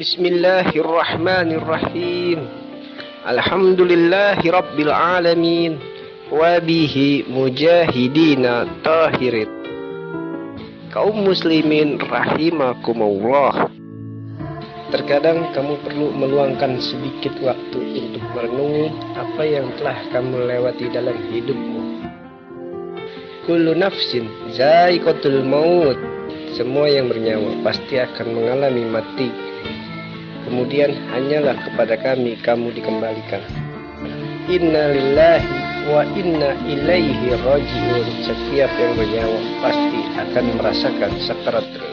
Bismillahirrahmanirrahim. Alhamdulillahi rabbil alamin. Wabihi mujahidina tahirin. Kaum muslimin rahimakumullah. Terkadang kamu perlu meluangkan sedikit waktu untuk merenungi apa yang telah kamu lewati dalam hidupmu. Kullu nafsin za'iqatul maut. Semua yang bernyawa pasti akan mengalami mati. Kemudian hanyalah kepada kami kamu dikembalikan. Inna lillahi wa inna ilaihi rajiun. Setiap yang bernyawa pasti akan merasakan sakarat